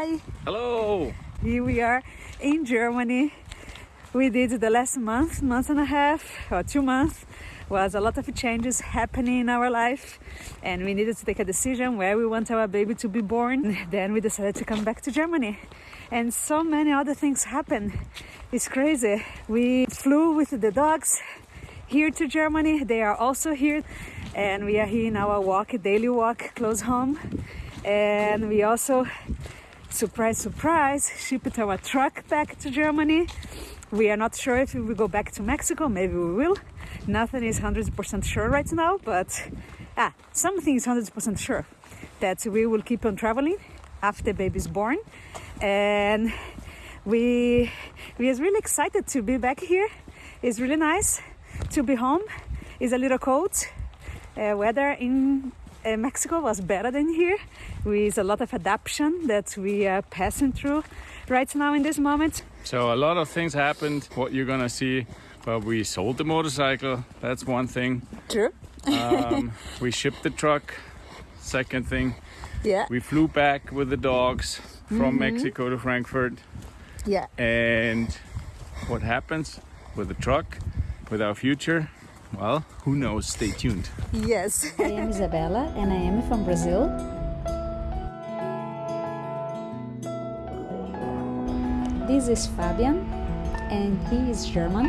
Hi, Hello. here we are in Germany. We did the last month, month and a half, or two months, was a lot of changes happening in our life, and we needed to take a decision where we want our baby to be born. Then we decided to come back to Germany, and so many other things happened. It's crazy. We flew with the dogs here to Germany. They are also here, and we are here in our walk, daily walk, close home, and we also surprise, surprise, shipped our truck back to Germany. We are not sure if we will go back to Mexico. Maybe we will. Nothing is 100% sure right now, but ah, something is 100% sure that we will keep on traveling after baby's born. And we we are really excited to be back here. It's really nice to be home. It's a little cold. Uh, weather in uh, Mexico was better than here, with a lot of adaptation that we are passing through right now in this moment. So a lot of things happened. What you're gonna see, well, we sold the motorcycle. That's one thing. True. Um, we shipped the truck. Second thing, Yeah. we flew back with the dogs from Mexico to Frankfurt. Yeah. And what happens with the truck, with our future? Well, who knows? Stay tuned. Yes. I am Isabella and I am from Brazil. This is Fabian and he is German.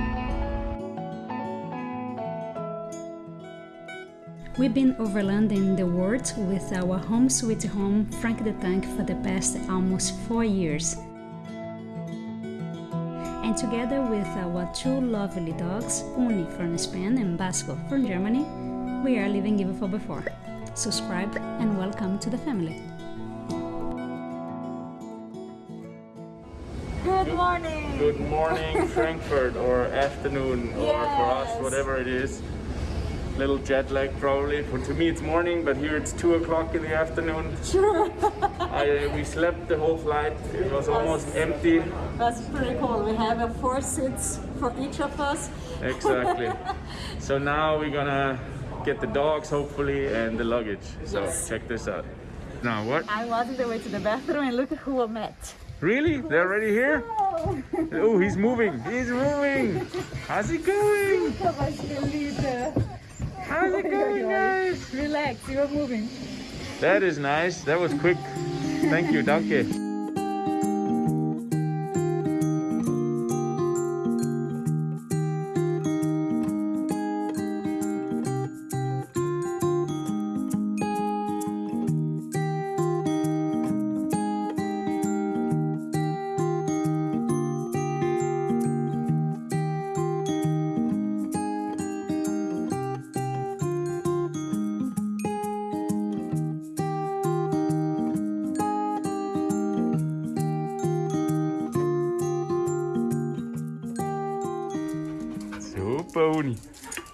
We've been overlanding the world with our home sweet home Frank the Tank for the past almost four years. And together with uh, our two lovely dogs, Uni from Spain and Basco from Germany, we are living even for before. Subscribe and welcome to the family. Good morning. Good morning, Frankfurt, or afternoon, or for us, whatever it is. Little jet lag, probably. For to me, it's morning, but here it's two o'clock in the afternoon. Sure. I, we slept the whole flight. It was almost empty. That's pretty cool. We have uh, four seats for each of us. Exactly. so now we're gonna get the dogs, hopefully, and the luggage. So Yes. check this out. Now what? I was on the way to the bathroom and look at who I met. Really? They're already here? Oh, he's moving. He's moving. How's it going? How's it going, guys? Relax, you are moving. That is nice. That was quick. Thank you, danke.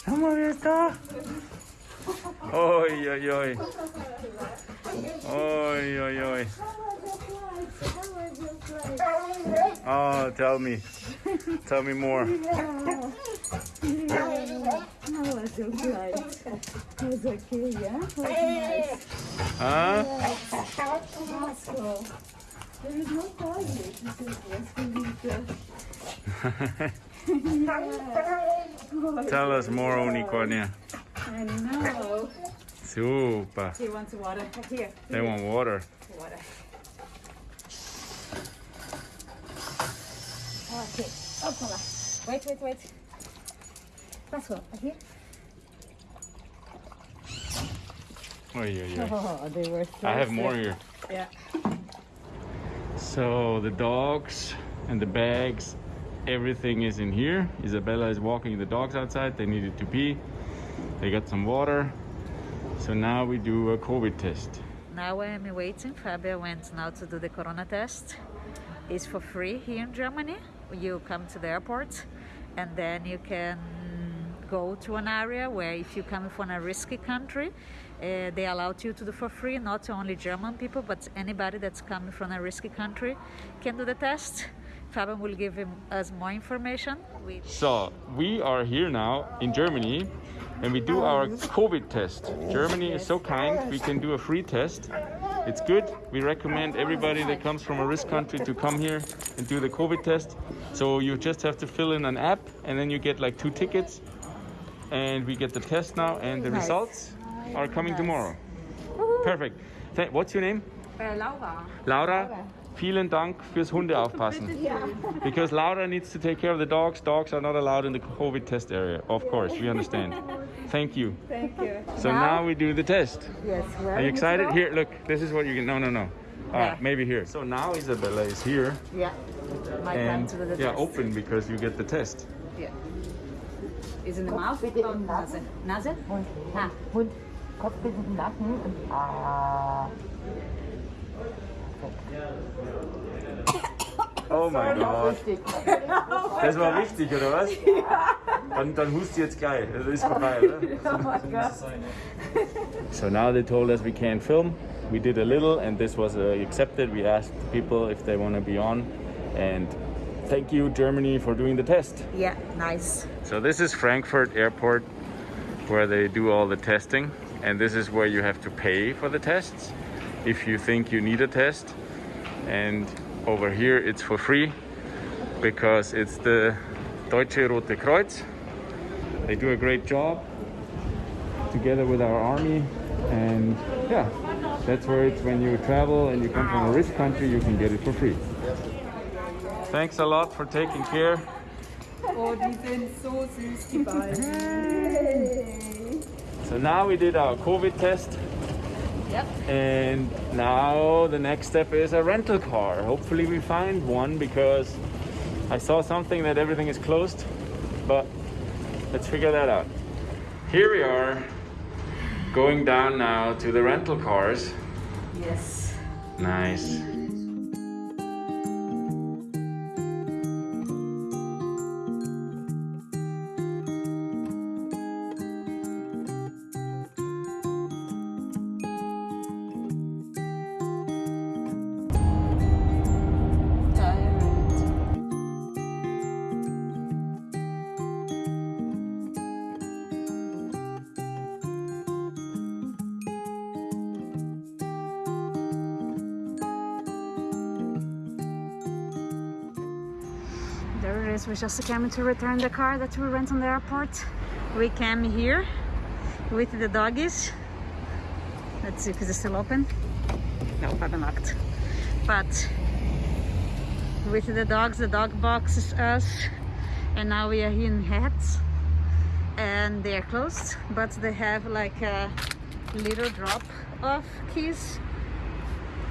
Schau mal, wer ist da? Oi, oi, oi. Oi, oi, oi. Oh, tell me. Tell me more. How yeah? Huh? Vasco. Tell us more, Unicornia. I know. Super. He wants water. Here. They want water. Water. Okay. Oh, Opala. Wait, wait, wait. Vasco, here. Oi, oi, oi. Oh, they were so I have more here. Yeah. So the dogs and the bags, everything is in here. Isabella is walking the dogs outside. They needed to pee. They got some water. So now we do a COVID test. Now I am waiting. Fabio went now to do the corona test. It's for free here in Germany. You come to the airport and then you can go to an area where if you come from a risky country, uh, they allow you to do for free. Not only German people, but anybody that's coming from a risky country can do the test. Fabian will give him, us more information. We So we are here now in Germany and we do our COVID test. Germany is so kind, we can do a free test. It's good. We recommend everybody that comes from a risk country to come here and do the COVID test. So you just have to fill in an app and then you get like two tickets. And we get the test now and the Nice. results are coming tomorrow. Perfect. What's your name? Uh, Laura. Laura, vielen Dank fürs Hunde aufpassen. Because Laura needs to take care of the dogs. Dogs are not allowed in the COVID test area. Of course, we understand. Thank you. Thank you. So now we do the test. Yes, Are you excited? Here, look. This is what you can. No, no, no. Yeah. maybe here. So now Isabella is here Yeah. My time and to do the yeah, test. open because you get the test. Yeah. Is in the mouth or Nase? Nase? Ah. Hund, Kopf bis den Nacken und ah. Oh mein Gott. Richtig. Das war wichtig, oder was? Dann, dann hust jetzt gleich. Das ist vorbei, oder? So now they told us we can't film. We did a little and this was uh, accepted. We asked people if they want to be on. And thank you, Germany, for doing the test. Yeah, nice. So this is Frankfurt Airport where they do all the testing. And this is where you have to pay for the tests if you think you need a test. And over here it's for free because it's the Deutsche Rote Kreuz. They do a great job together with our army. And yeah, that's where it's when you travel and you come from a risk country, you can get it for free. Thanks a lot for taking care. Oh, die sind so süß, die beiden. So now we did our COVID test. Yep. And now the next step is a rental car. Hopefully we find one because I saw something that everything is closed, but let's figure that out. Here we are going down now to the rental cars. Yes. Nice. Is. We just came to return the car that we rent on the airport. We came here with the doggies. Let's see if it's still open. No, probably locked. But with the dogs, the dog box is us. And now we are in Hertz. And they are closed, but they have like a little drop of keys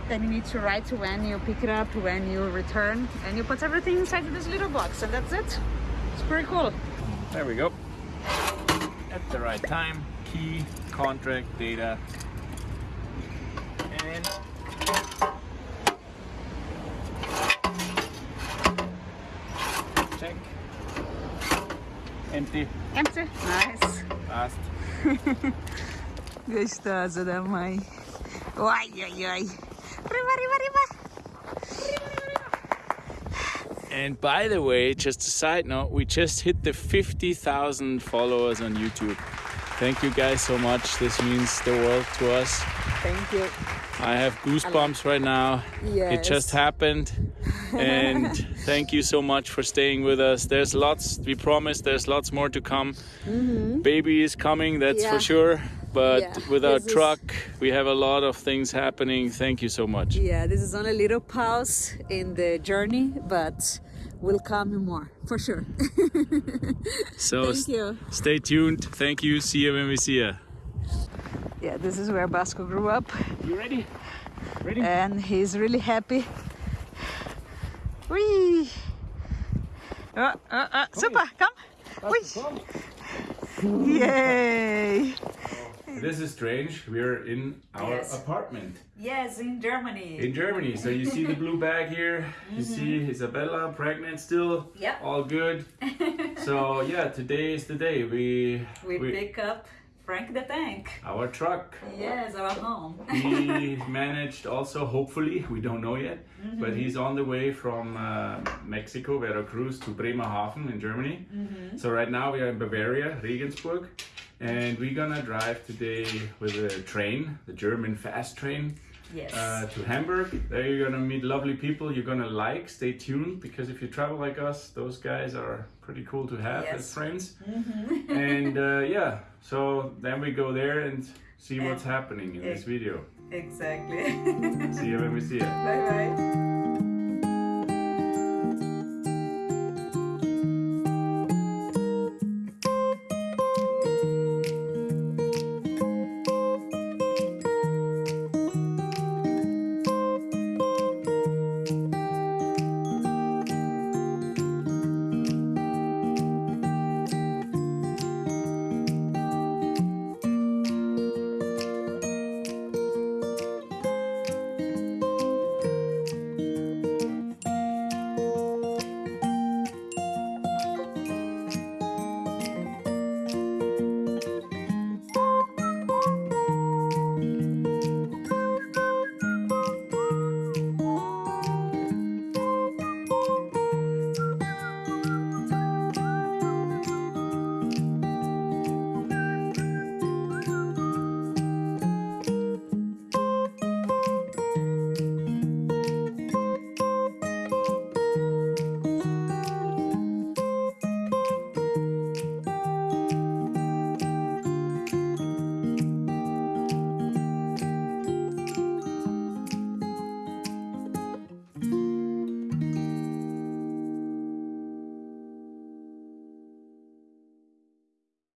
then you need to write when you pick it up, when you return, and you put everything inside this little box, and that's it. It's pretty cool. There we go. At the right time, key, contract, data, and check. Empty. Empty. Nice. Fast. Gostosa da mãe. Ai, ai, ai. Riba, riba, riba. And by the way, just a side note, we just hit the 50,000 followers on YouTube. Thank you guys so much. This means the world to us. Thank you. I have goosebumps right now. Yes. It just happened. And thank you so much for staying with us. There's lots, we promise there's lots more to come. Mhm. Baby is coming, that's for Mm-hmm. Sure. But Yeah, with our this is- truck, we have a lot of things happening. Thank you so much. Yeah, this is only a little pause in the journey, but will come more for sure. So Thank you. stay tuned. Thank you. See you when we see you. Yeah, this is where Basco grew up, You ready? Ready? and he's really happy. Whee! Uh, uh, uh, super, come! Whee! Yay! This is strange. We're in our Yes. apartment Yes, in Germany. in Germany. So you see the blue bag here. You see Isabella pregnant still. Mm-hmm. Yep. All good. so yeah, today is the day we we, pick up Frank the Tank. our truck. Yes, our home. He managed also, hopefully, we don't know yet, Mm-hmm. but he's on the way from uh, Mexico, Veracruz to Bremerhaven in Germany. Mm-hmm. So right now we are in Bavaria, Regensburg, and we're gonna drive today with a train, the German fast train, Yes. uh, to Hamburg. There you're gonna meet lovely people. You're gonna like. Stay tuned because if you travel like us, those guys are pretty cool to have as Yes. friends. and uh, yeah, so then we go there and see what's happening in this video. exactly. See you when we see you. bye bye.